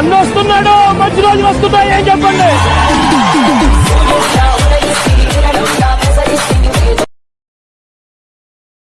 అన్న వస్తున్నాడు మంచి రోజులు వస్తున్నాయి ఏం చెప్పండి?